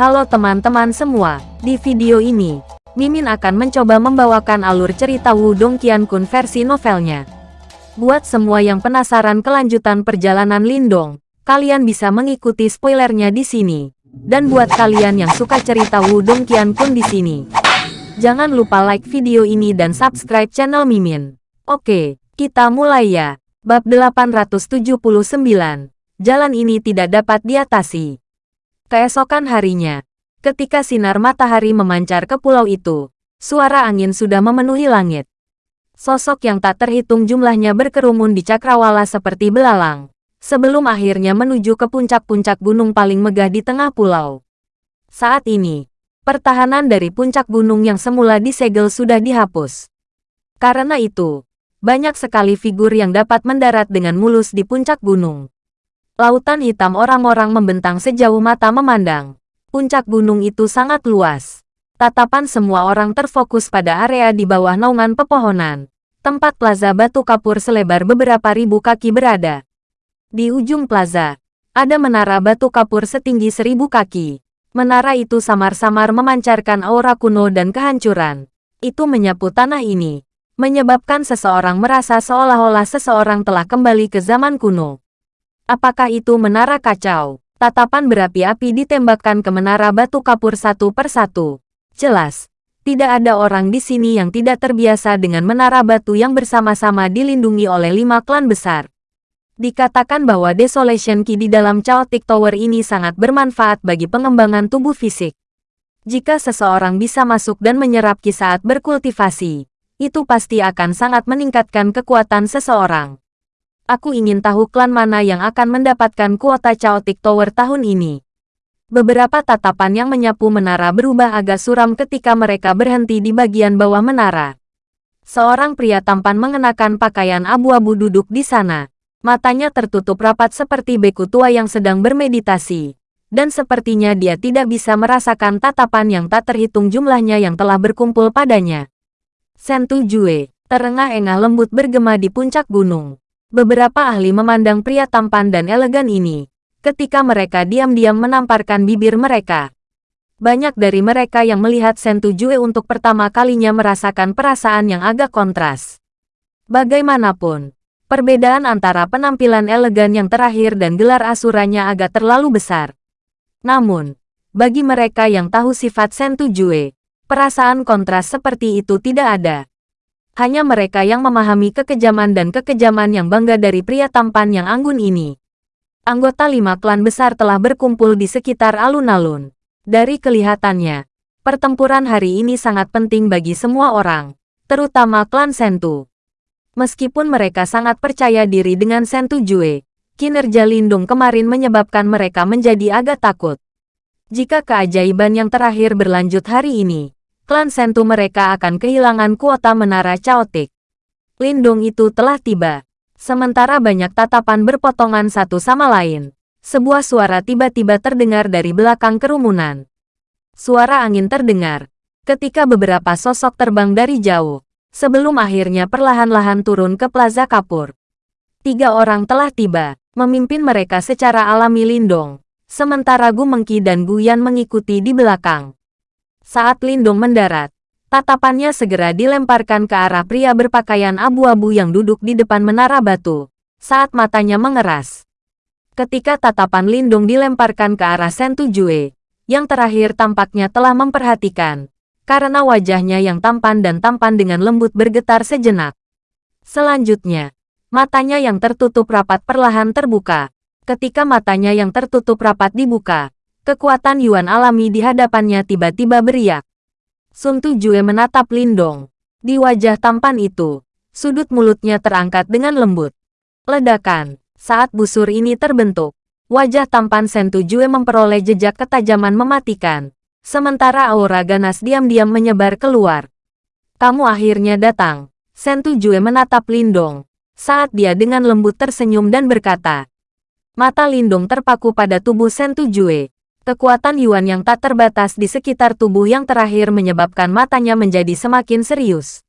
Halo teman-teman semua, di video ini, Mimin akan mencoba membawakan alur cerita Wudong Qiankun versi novelnya. Buat semua yang penasaran kelanjutan perjalanan Lindong, kalian bisa mengikuti spoilernya di sini. Dan buat kalian yang suka cerita Wudong Qiankun di sini, jangan lupa like video ini dan subscribe channel Mimin. Oke, kita mulai ya. Bab 879. Jalan ini tidak dapat diatasi. Keesokan harinya, ketika sinar matahari memancar ke pulau itu, suara angin sudah memenuhi langit. Sosok yang tak terhitung jumlahnya berkerumun di cakrawala seperti belalang, sebelum akhirnya menuju ke puncak-puncak gunung paling megah di tengah pulau. Saat ini, pertahanan dari puncak gunung yang semula disegel sudah dihapus. Karena itu, banyak sekali figur yang dapat mendarat dengan mulus di puncak gunung. Lautan hitam orang-orang membentang sejauh mata memandang. Puncak gunung itu sangat luas. Tatapan semua orang terfokus pada area di bawah naungan pepohonan. Tempat plaza batu kapur selebar beberapa ribu kaki berada. Di ujung plaza, ada menara batu kapur setinggi seribu kaki. Menara itu samar-samar memancarkan aura kuno dan kehancuran. Itu menyapu tanah ini, menyebabkan seseorang merasa seolah-olah seseorang telah kembali ke zaman kuno. Apakah itu menara kacau? Tatapan berapi-api ditembakkan ke menara batu kapur satu per satu. Jelas, tidak ada orang di sini yang tidak terbiasa dengan menara batu yang bersama-sama dilindungi oleh lima klan besar. Dikatakan bahwa Desolation Key di dalam Chaotic Tower ini sangat bermanfaat bagi pengembangan tubuh fisik. Jika seseorang bisa masuk dan menyerap Ki saat berkultivasi, itu pasti akan sangat meningkatkan kekuatan seseorang. Aku ingin tahu klan mana yang akan mendapatkan kuota Chaotic Tower tahun ini. Beberapa tatapan yang menyapu menara berubah agak suram ketika mereka berhenti di bagian bawah menara. Seorang pria tampan mengenakan pakaian abu-abu duduk di sana. Matanya tertutup rapat seperti beku tua yang sedang bermeditasi. Dan sepertinya dia tidak bisa merasakan tatapan yang tak terhitung jumlahnya yang telah berkumpul padanya. Sentu Jue, terengah-engah lembut bergema di puncak gunung. Beberapa ahli memandang pria tampan dan elegan ini, ketika mereka diam-diam menamparkan bibir mereka. Banyak dari mereka yang melihat Sentu Jue untuk pertama kalinya merasakan perasaan yang agak kontras. Bagaimanapun, perbedaan antara penampilan elegan yang terakhir dan gelar asuranya agak terlalu besar. Namun, bagi mereka yang tahu sifat Sentu Jue, Perasaan kontras seperti itu tidak ada. Hanya mereka yang memahami kekejaman dan kekejaman yang bangga dari pria tampan yang anggun ini. Anggota lima klan besar telah berkumpul di sekitar alun-alun. Dari kelihatannya, pertempuran hari ini sangat penting bagi semua orang, terutama klan Sentu. Meskipun mereka sangat percaya diri dengan Sentu Jue, kinerja Lindung kemarin menyebabkan mereka menjadi agak takut. Jika keajaiban yang terakhir berlanjut hari ini, klan Sentu mereka akan kehilangan kuota menara Chaotic. Lindung itu telah tiba. Sementara banyak tatapan berpotongan satu sama lain. Sebuah suara tiba-tiba terdengar dari belakang kerumunan. Suara angin terdengar. Ketika beberapa sosok terbang dari jauh. Sebelum akhirnya perlahan-lahan turun ke Plaza Kapur. Tiga orang telah tiba, memimpin mereka secara alami Lindong. Sementara Gu Mengki dan Guyan mengikuti di belakang. Saat Lindung mendarat, tatapannya segera dilemparkan ke arah pria berpakaian abu-abu yang duduk di depan menara batu. Saat matanya mengeras. Ketika tatapan Lindung dilemparkan ke arah Sentu Jue, yang terakhir tampaknya telah memperhatikan, karena wajahnya yang tampan dan tampan dengan lembut bergetar sejenak. Selanjutnya, matanya yang tertutup rapat perlahan terbuka. Ketika matanya yang tertutup rapat dibuka, Kekuatan Yuan alami di hadapannya tiba-tiba beriak. Sun Tujue menatap Lindong. Di wajah tampan itu, sudut mulutnya terangkat dengan lembut. Ledakan. Saat busur ini terbentuk, wajah tampan Sen Tujue memperoleh jejak ketajaman mematikan. Sementara aura ganas diam-diam menyebar keluar. Kamu akhirnya datang. Sen Tujue menatap Lindong. Saat dia dengan lembut tersenyum dan berkata, Mata Lindong terpaku pada tubuh Sen Tujue. Kekuatan Yuan yang tak terbatas di sekitar tubuh yang terakhir menyebabkan matanya menjadi semakin serius.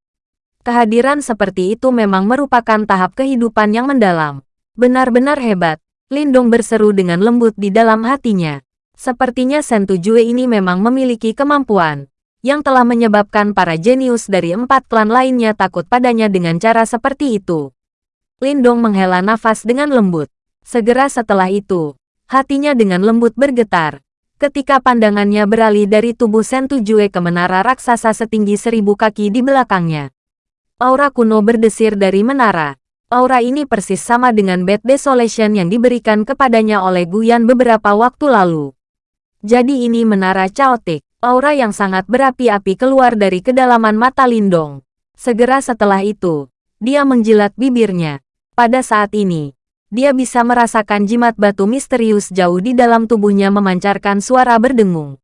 Kehadiran seperti itu memang merupakan tahap kehidupan yang mendalam. Benar-benar hebat, Lindong berseru dengan lembut di dalam hatinya. Sepertinya Sentu Jue ini memang memiliki kemampuan yang telah menyebabkan para jenius dari empat klan lainnya takut padanya dengan cara seperti itu. Lindong menghela nafas dengan lembut. Segera setelah itu, hatinya dengan lembut bergetar. Ketika pandangannya beralih dari tubuh Sentu Jue ke menara raksasa setinggi seribu kaki di belakangnya. Aura kuno berdesir dari menara. Aura ini persis sama dengan Bad Desolation yang diberikan kepadanya oleh Guyan beberapa waktu lalu. Jadi ini menara caotik. Aura yang sangat berapi-api keluar dari kedalaman mata Lindong. Segera setelah itu, dia menjilat bibirnya. Pada saat ini, dia bisa merasakan jimat batu misterius jauh di dalam tubuhnya memancarkan suara berdengung.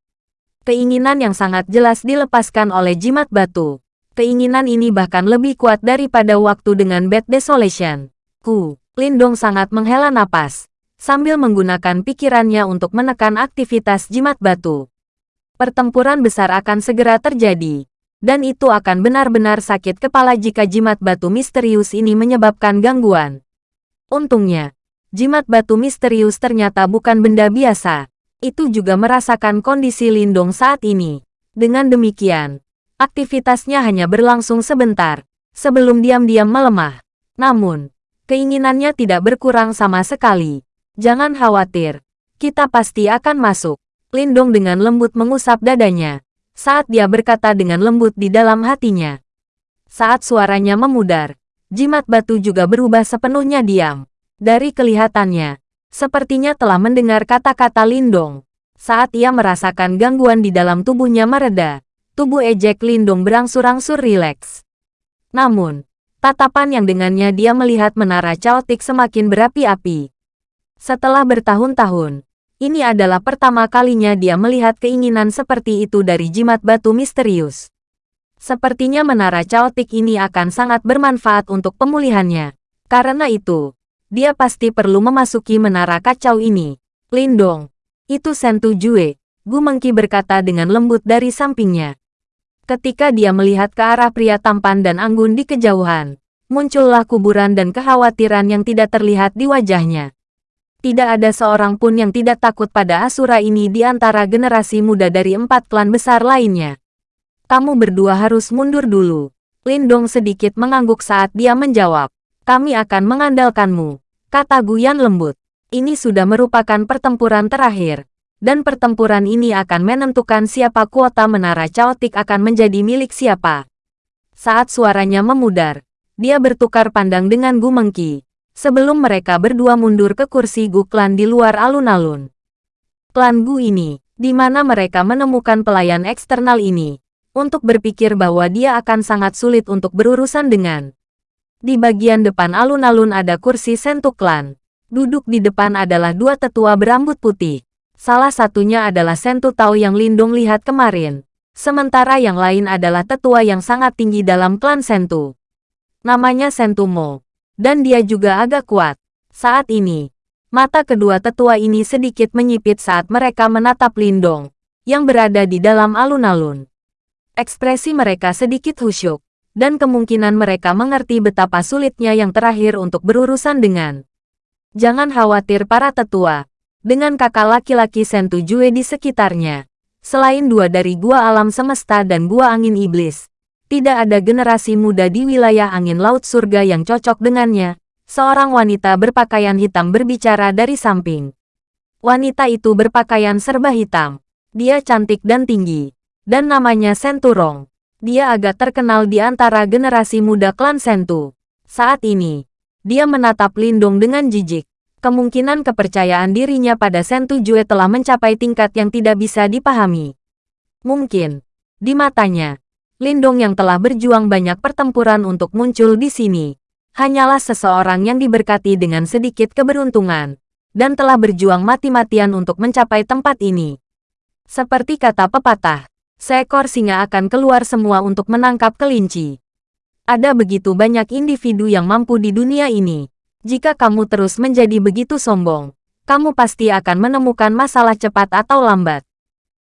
Keinginan yang sangat jelas dilepaskan oleh jimat batu. Keinginan ini bahkan lebih kuat daripada waktu dengan Bad Desolation. Ku, Lindong sangat menghela napas sambil menggunakan pikirannya untuk menekan aktivitas jimat batu. Pertempuran besar akan segera terjadi, dan itu akan benar-benar sakit kepala jika jimat batu misterius ini menyebabkan gangguan. Untungnya, jimat batu misterius ternyata bukan benda biasa. Itu juga merasakan kondisi Lindong saat ini. Dengan demikian, aktivitasnya hanya berlangsung sebentar, sebelum diam-diam melemah. Namun, keinginannya tidak berkurang sama sekali. Jangan khawatir, kita pasti akan masuk. Lindong dengan lembut mengusap dadanya, saat dia berkata dengan lembut di dalam hatinya. Saat suaranya memudar, jimat batu juga berubah sepenuhnya diam. Dari kelihatannya, sepertinya telah mendengar kata-kata Lindong. Saat ia merasakan gangguan di dalam tubuhnya mereda, tubuh ejek Lindong berangsur-angsur rileks. Namun, tatapan yang dengannya dia melihat menara caotik semakin berapi-api. Setelah bertahun-tahun, ini adalah pertama kalinya dia melihat keinginan seperti itu dari jimat batu misterius. Sepertinya menara caotik ini akan sangat bermanfaat untuk pemulihannya. Karena itu, dia pasti perlu memasuki menara kacau ini. Lindong, itu Sentu Jue, Gu Mengki berkata dengan lembut dari sampingnya. Ketika dia melihat ke arah pria tampan dan anggun di kejauhan, muncullah kuburan dan kekhawatiran yang tidak terlihat di wajahnya. Tidak ada seorang pun yang tidak takut pada Asura ini di antara generasi muda dari empat klan besar lainnya. Kamu berdua harus mundur dulu. Lindong sedikit mengangguk saat dia menjawab. Kami akan mengandalkanmu, kata Guyan lembut. Ini sudah merupakan pertempuran terakhir. Dan pertempuran ini akan menentukan siapa kuota menara caotik akan menjadi milik siapa. Saat suaranya memudar, dia bertukar pandang dengan Gu Mengki sebelum mereka berdua mundur ke kursi Gu klan di luar alun-alun. Klan Gu ini, di mana mereka menemukan pelayan eksternal ini, untuk berpikir bahwa dia akan sangat sulit untuk berurusan dengan. Di bagian depan alun-alun ada kursi Sentu klan. Duduk di depan adalah dua tetua berambut putih. Salah satunya adalah Sentu Tao yang Lindung lihat kemarin. Sementara yang lain adalah tetua yang sangat tinggi dalam klan Sentu. Namanya Sentu Mo dan dia juga agak kuat. Saat ini, mata kedua tetua ini sedikit menyipit saat mereka menatap Lindong, yang berada di dalam alun-alun. Ekspresi mereka sedikit khusyuk, dan kemungkinan mereka mengerti betapa sulitnya yang terakhir untuk berurusan dengan. Jangan khawatir para tetua, dengan kakak laki-laki Sentu Jue di sekitarnya. Selain dua dari gua alam semesta dan gua angin iblis, tidak ada generasi muda di wilayah angin laut surga yang cocok dengannya. Seorang wanita berpakaian hitam berbicara dari samping. Wanita itu berpakaian serba hitam. Dia cantik dan tinggi. Dan namanya Senturong. Dia agak terkenal di antara generasi muda klan Sentu. Saat ini, dia menatap Lindung dengan jijik. Kemungkinan kepercayaan dirinya pada Sentu Jue telah mencapai tingkat yang tidak bisa dipahami. Mungkin, di matanya, Lindong yang telah berjuang banyak pertempuran untuk muncul di sini, hanyalah seseorang yang diberkati dengan sedikit keberuntungan, dan telah berjuang mati-matian untuk mencapai tempat ini. Seperti kata pepatah, seekor singa akan keluar semua untuk menangkap kelinci. Ada begitu banyak individu yang mampu di dunia ini. Jika kamu terus menjadi begitu sombong, kamu pasti akan menemukan masalah cepat atau lambat.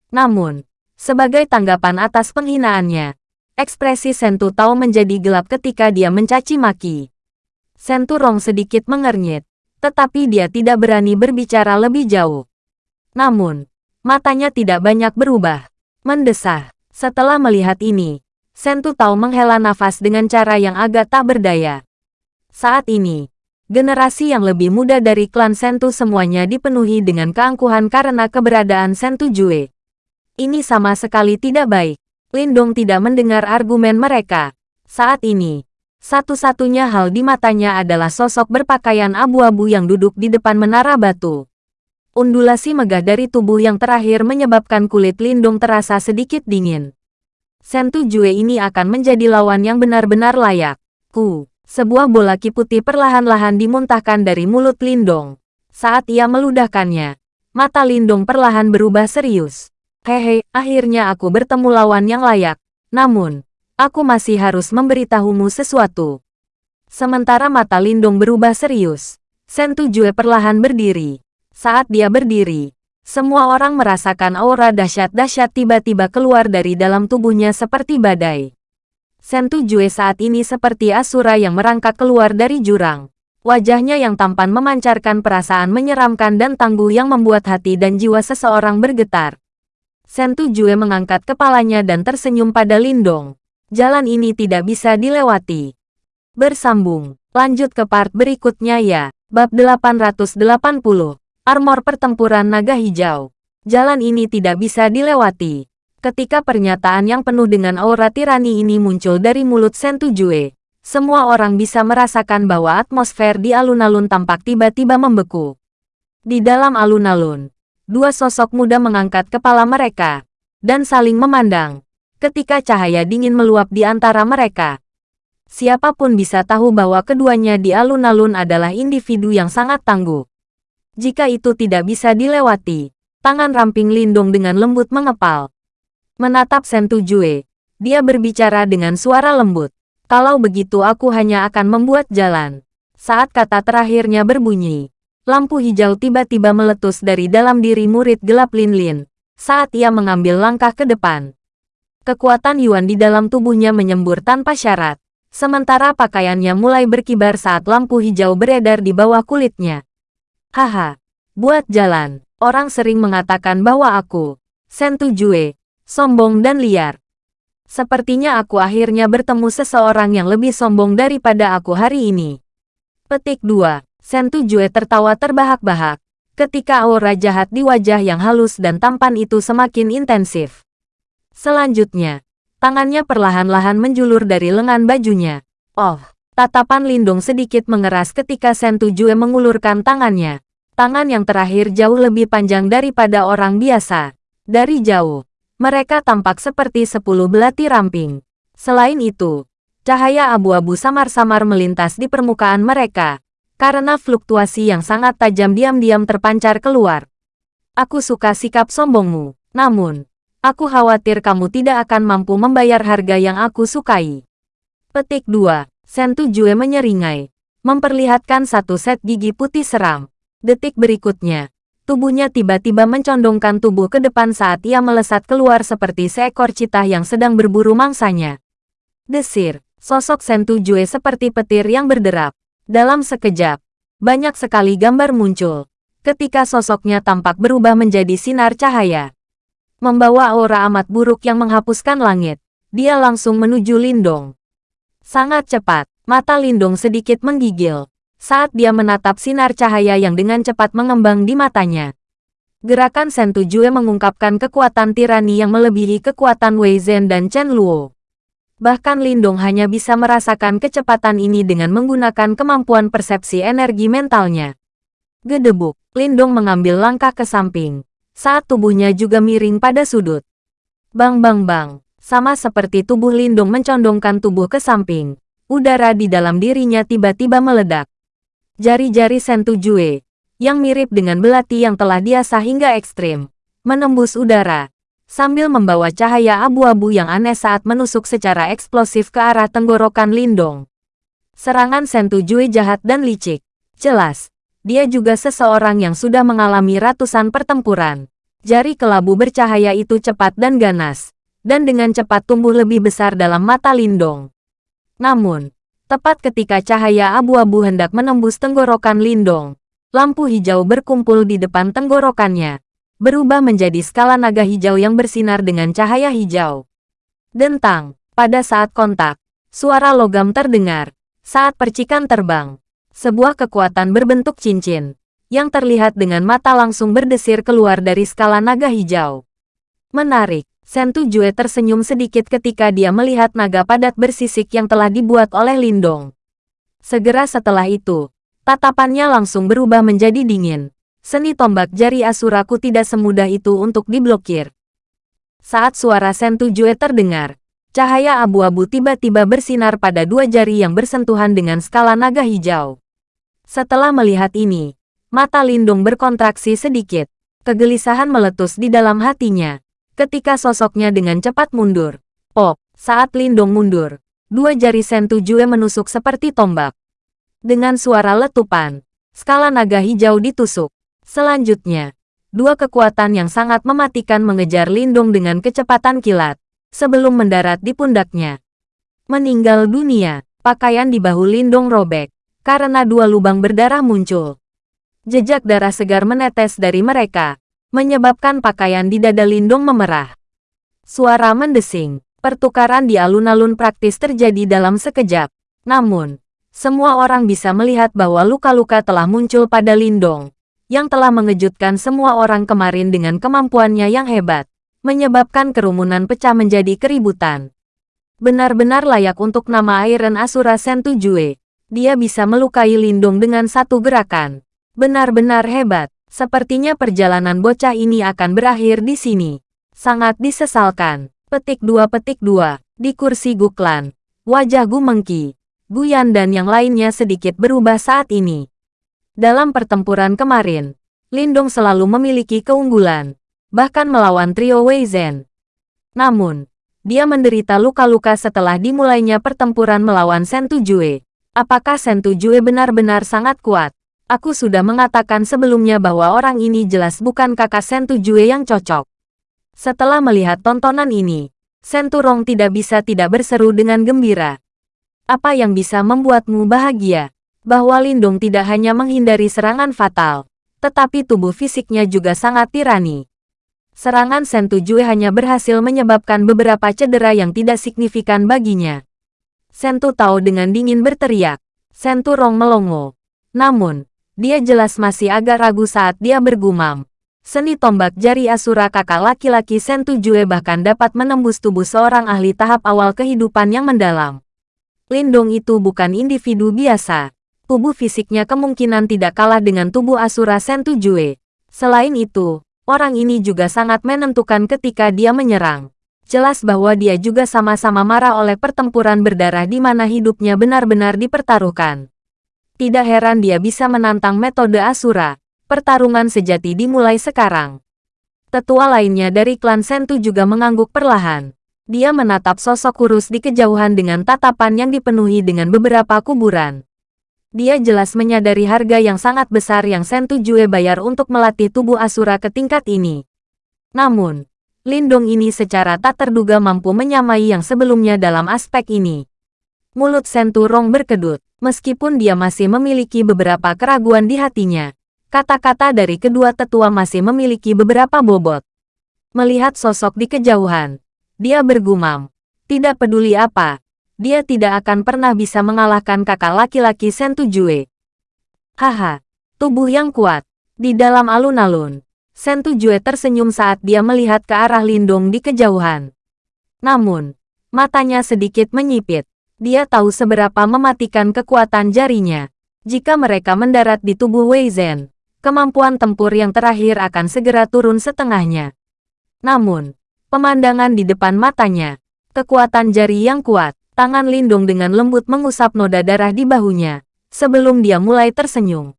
Namun, sebagai tanggapan atas penghinaannya, Ekspresi Sentu Tao menjadi gelap ketika dia mencaci maki. Sentu Rong sedikit mengernyit, tetapi dia tidak berani berbicara lebih jauh. Namun, Matanya tidak banyak berubah. Mendesah. Setelah melihat ini, Sentu tahu menghela nafas dengan cara yang agak tak berdaya. Saat ini, generasi yang lebih muda dari klan Sentu semuanya dipenuhi dengan keangkuhan karena keberadaan Sentu Jue. Ini sama sekali tidak baik. Lindong tidak mendengar argumen mereka. Saat ini, satu-satunya hal di matanya adalah sosok berpakaian abu-abu yang duduk di depan menara batu. Undulasi megah dari tubuh yang terakhir menyebabkan kulit Lindung terasa sedikit dingin. Sentu Jue ini akan menjadi lawan yang benar-benar layak. Ku, sebuah bola ki putih perlahan-lahan dimuntahkan dari mulut Lindong. Saat ia meludahkannya, mata Lindong perlahan berubah serius. Hehe, akhirnya aku bertemu lawan yang layak. Namun, Aku masih harus memberitahumu sesuatu. Sementara mata Lindung berubah serius, Sentu Jue perlahan berdiri. Saat dia berdiri, semua orang merasakan aura dahsyat-dahsyat tiba-tiba keluar dari dalam tubuhnya seperti badai. Sentu Jue saat ini seperti Asura yang merangkak keluar dari jurang. Wajahnya yang tampan memancarkan perasaan menyeramkan dan tangguh yang membuat hati dan jiwa seseorang bergetar. Sentu Jue mengangkat kepalanya dan tersenyum pada Lindong jalan ini tidak bisa dilewati. Bersambung, lanjut ke part berikutnya ya. Bab 880, Armor Pertempuran Naga Hijau. Jalan ini tidak bisa dilewati. Ketika pernyataan yang penuh dengan aura tirani ini muncul dari mulut Sentu Jue, semua orang bisa merasakan bahwa atmosfer di alun-alun tampak tiba-tiba membeku. Di dalam alun-alun, dua sosok muda mengangkat kepala mereka dan saling memandang ketika cahaya dingin meluap di antara mereka. Siapa pun bisa tahu bahwa keduanya di alun-alun adalah individu yang sangat tangguh. Jika itu tidak bisa dilewati, tangan ramping Lindung dengan lembut mengepal. Menatap Sentu Jue, dia berbicara dengan suara lembut. Kalau begitu aku hanya akan membuat jalan. Saat kata terakhirnya berbunyi, lampu hijau tiba-tiba meletus dari dalam diri murid gelap Lin Lin. Saat ia mengambil langkah ke depan, Kekuatan Yuan di dalam tubuhnya menyembur tanpa syarat, sementara pakaiannya mulai berkibar saat lampu hijau beredar di bawah kulitnya. Haha, buat jalan. Orang sering mengatakan bahwa aku, Sentu Jue, sombong dan liar. Sepertinya aku akhirnya bertemu seseorang yang lebih sombong daripada aku hari ini. Petik 2. Sentu Jue tertawa terbahak-bahak, ketika aura jahat di wajah yang halus dan tampan itu semakin intensif. Selanjutnya, tangannya perlahan-lahan menjulur dari lengan bajunya. Oh, tatapan Lindung sedikit mengeras ketika Sentu Jue mengulurkan tangannya. Tangan yang terakhir jauh lebih panjang daripada orang biasa. Dari jauh, mereka tampak seperti sepuluh belati ramping. Selain itu, cahaya abu-abu samar-samar melintas di permukaan mereka. Karena fluktuasi yang sangat tajam diam-diam terpancar keluar. Aku suka sikap sombongmu, namun, Aku khawatir kamu tidak akan mampu membayar harga yang aku sukai. Petik 2. Sentu Jue menyeringai. Memperlihatkan satu set gigi putih seram. Detik berikutnya, tubuhnya tiba-tiba mencondongkan tubuh ke depan saat ia melesat keluar seperti seekor citah yang sedang berburu mangsanya. Desir, sosok Sentu Jue seperti petir yang berderap. Dalam sekejap, banyak sekali gambar muncul. Ketika sosoknya tampak berubah menjadi sinar cahaya membawa aura amat buruk yang menghapuskan langit. Dia langsung menuju Lindong. Sangat cepat, mata Lindong sedikit menggigil saat dia menatap sinar cahaya yang dengan cepat mengembang di matanya. Gerakan Sentu Jue mengungkapkan kekuatan tirani yang melebihi kekuatan Wei Zhen dan Chen Luo. Bahkan Lindong hanya bisa merasakan kecepatan ini dengan menggunakan kemampuan persepsi energi mentalnya. Gedebuk, Lindong mengambil langkah ke samping saat tubuhnya juga miring pada sudut. Bang bang bang, sama seperti tubuh Lindung mencondongkan tubuh ke samping, udara di dalam dirinya tiba-tiba meledak. Jari-jari Sentu Jue, yang mirip dengan belati yang telah diasah hingga ekstrim, menembus udara, sambil membawa cahaya abu-abu yang aneh saat menusuk secara eksplosif ke arah tenggorokan Lindong. Serangan Sentu Jue jahat dan licik. Jelas, dia juga seseorang yang sudah mengalami ratusan pertempuran. Jari kelabu bercahaya itu cepat dan ganas, dan dengan cepat tumbuh lebih besar dalam mata Lindong. Namun, tepat ketika cahaya abu-abu hendak menembus tenggorokan Lindong, lampu hijau berkumpul di depan tenggorokannya. berubah menjadi skala naga hijau yang bersinar dengan cahaya hijau. Dentang, pada saat kontak, suara logam terdengar. Saat percikan terbang, sebuah kekuatan berbentuk cincin, yang terlihat dengan mata langsung berdesir keluar dari skala naga hijau. Menarik, Sentu Jue tersenyum sedikit ketika dia melihat naga padat bersisik yang telah dibuat oleh Lindong. Segera setelah itu, tatapannya langsung berubah menjadi dingin. Seni tombak jari Asuraku tidak semudah itu untuk diblokir. Saat suara Sentu Jue terdengar, cahaya abu-abu tiba-tiba bersinar pada dua jari yang bersentuhan dengan skala naga hijau. Setelah melihat ini, mata Lindung berkontraksi sedikit. Kegelisahan meletus di dalam hatinya. Ketika sosoknya dengan cepat mundur. Pop, saat Lindung mundur, dua jari Sentu Jue menusuk seperti tombak. Dengan suara letupan, skala naga hijau ditusuk. Selanjutnya, dua kekuatan yang sangat mematikan mengejar Lindung dengan kecepatan kilat, sebelum mendarat di pundaknya. Meninggal dunia, pakaian di bahu Lindung robek, karena dua lubang berdarah muncul. Jejak darah segar menetes dari mereka, menyebabkan pakaian di dada Lindung memerah. Suara mendesing, pertukaran di alun-alun praktis terjadi dalam sekejap. Namun, semua orang bisa melihat bahwa luka-luka telah muncul pada Lindong yang telah mengejutkan semua orang kemarin dengan kemampuannya yang hebat, menyebabkan kerumunan pecah menjadi keributan. Benar-benar layak untuk nama Iron Asura Sentu Jue. Dia bisa melukai Lindung dengan satu gerakan. Benar-benar hebat. Sepertinya perjalanan bocah ini akan berakhir di sini. Sangat disesalkan. Petik dua petik dua. Di kursi Guklan. Wajah Gu Mengki, Guyan dan yang lainnya sedikit berubah saat ini. Dalam pertempuran kemarin, Lindong selalu memiliki keunggulan, bahkan melawan trio Wei Zhen. Namun, dia menderita luka-luka setelah dimulainya pertempuran melawan Sentu Jue. Apakah Sentu Jue benar-benar sangat kuat? Aku sudah mengatakan sebelumnya bahwa orang ini jelas bukan kakak Sentu Jue yang cocok. Setelah melihat tontonan ini, Sentu Rong tidak bisa tidak berseru dengan gembira. Apa yang bisa membuatmu bahagia? bahwa Lindung tidak hanya menghindari serangan fatal, tetapi tubuh fisiknya juga sangat tirani. Serangan Sentu Jue hanya berhasil menyebabkan beberapa cedera yang tidak signifikan baginya. Sentu tahu dengan dingin berteriak. Sentu Rong melongo. Namun, dia jelas masih agak ragu saat dia bergumam. Seni tombak jari Asura kakak laki-laki Sentu Jue bahkan dapat menembus tubuh seorang ahli tahap awal kehidupan yang mendalam. Lindong itu bukan individu biasa tubuh fisiknya kemungkinan tidak kalah dengan tubuh Asura Sentu Jue. Selain itu, orang ini juga sangat menentukan ketika dia menyerang. Jelas bahwa dia juga sama-sama marah oleh pertempuran berdarah di mana hidupnya benar-benar dipertaruhkan. Tidak heran dia bisa menantang metode Asura. Pertarungan sejati dimulai sekarang. Tetua lainnya dari klan Sentu juga mengangguk perlahan. Dia menatap sosok kurus di kejauhan dengan tatapan yang dipenuhi dengan beberapa kuburan. Dia jelas menyadari harga yang sangat besar yang Sentu Jue bayar untuk melatih tubuh Asura ke tingkat ini. Namun, Lindong ini secara tak terduga mampu menyamai yang sebelumnya dalam aspek ini. Mulut Sentu Rong berkedut, meskipun dia masih memiliki beberapa keraguan di hatinya. Kata-kata dari kedua tetua masih memiliki beberapa bobot. Melihat sosok di kejauhan, dia bergumam. Tidak peduli apa, dia tidak akan pernah bisa mengalahkan kakak laki-laki Sentu Jue. Haha, tubuh yang kuat. Di dalam alun-alun, Sentu Jue tersenyum saat dia melihat ke arah Lindong di kejauhan. Namun, matanya sedikit menyipit. Dia tahu seberapa mematikan kekuatan jarinya. Jika mereka mendarat di tubuh Wei Zhen, kemampuan tempur yang terakhir akan segera turun setengahnya. Namun, pemandangan di depan matanya, kekuatan jari yang kuat, Tangan Lindung dengan lembut mengusap noda darah di bahunya, sebelum dia mulai tersenyum.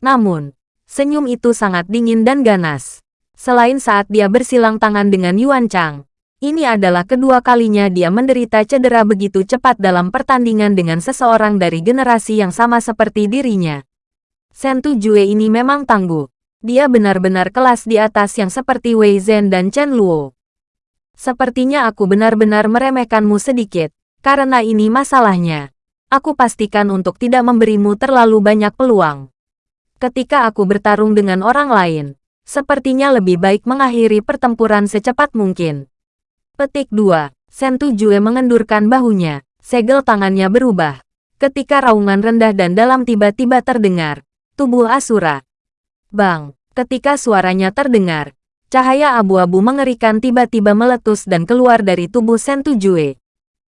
Namun, senyum itu sangat dingin dan ganas. Selain saat dia bersilang tangan dengan Yuan Chang, ini adalah kedua kalinya dia menderita cedera begitu cepat dalam pertandingan dengan seseorang dari generasi yang sama seperti dirinya. Sentu Jue ini memang tangguh. Dia benar-benar kelas di atas yang seperti Wei Zhen dan Chen Luo. Sepertinya aku benar-benar meremehkanmu sedikit, karena ini masalahnya. Aku pastikan untuk tidak memberimu terlalu banyak peluang. Ketika aku bertarung dengan orang lain, Sepertinya lebih baik mengakhiri pertempuran secepat mungkin. Petik 2. Sentu Jue mengendurkan bahunya. Segel tangannya berubah. Ketika raungan rendah dan dalam tiba-tiba terdengar. Tubuh Asura. Bang. Ketika suaranya terdengar. Cahaya abu-abu mengerikan tiba-tiba meletus dan keluar dari tubuh Sentu Jue.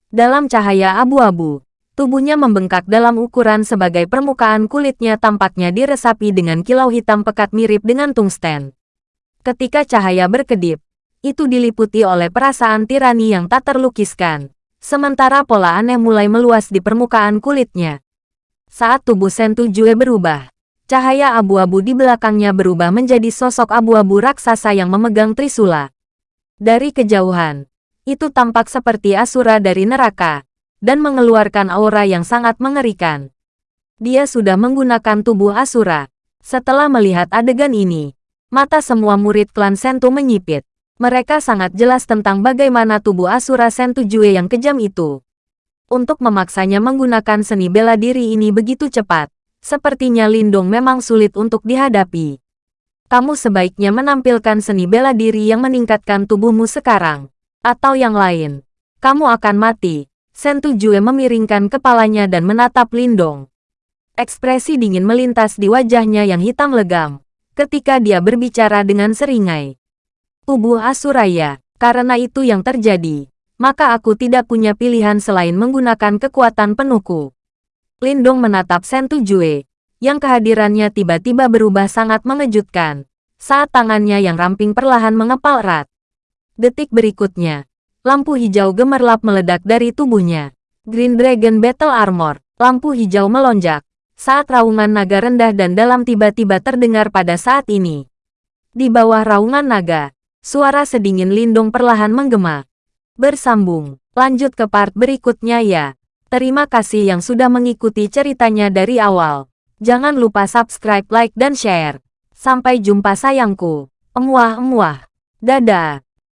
Dalam cahaya abu-abu, tubuhnya membengkak dalam ukuran sebagai permukaan kulitnya tampaknya diresapi dengan kilau hitam pekat mirip dengan tungsten. Ketika cahaya berkedip, itu diliputi oleh perasaan tirani yang tak terlukiskan. Sementara pola aneh mulai meluas di permukaan kulitnya. Saat tubuh Sentu Jue berubah, cahaya abu-abu di belakangnya berubah menjadi sosok abu-abu raksasa yang memegang trisula. Dari kejauhan, itu tampak seperti Asura dari neraka, dan mengeluarkan aura yang sangat mengerikan. Dia sudah menggunakan tubuh Asura. Setelah melihat adegan ini, mata semua murid klan Sentu menyipit. Mereka sangat jelas tentang bagaimana tubuh Asura Sentujue yang kejam itu. Untuk memaksanya menggunakan seni bela diri ini begitu cepat, sepertinya Lindong memang sulit untuk dihadapi. Kamu sebaiknya menampilkan seni bela diri yang meningkatkan tubuhmu sekarang. Atau yang lain. Kamu akan mati. Sentujue memiringkan kepalanya dan menatap Lindong. Ekspresi dingin melintas di wajahnya yang hitam legam, ketika dia berbicara dengan seringai tubuh Asuraya. Karena itu yang terjadi, maka aku tidak punya pilihan selain menggunakan kekuatan penuhku. Lindong menatap Sentu Jue, yang kehadirannya tiba-tiba berubah sangat mengejutkan, saat tangannya yang ramping perlahan mengepal erat. Detik berikutnya, lampu hijau gemerlap meledak dari tubuhnya. Green Dragon Battle Armor, lampu hijau melonjak, saat raungan naga rendah dan dalam tiba-tiba terdengar pada saat ini. Di bawah raungan naga, Suara sedingin Lindung perlahan menggema. Bersambung, lanjut ke part berikutnya ya. Terima kasih yang sudah mengikuti ceritanya dari awal. Jangan lupa subscribe, like, dan share. Sampai jumpa sayangku. Emuah-emuah. Dadah.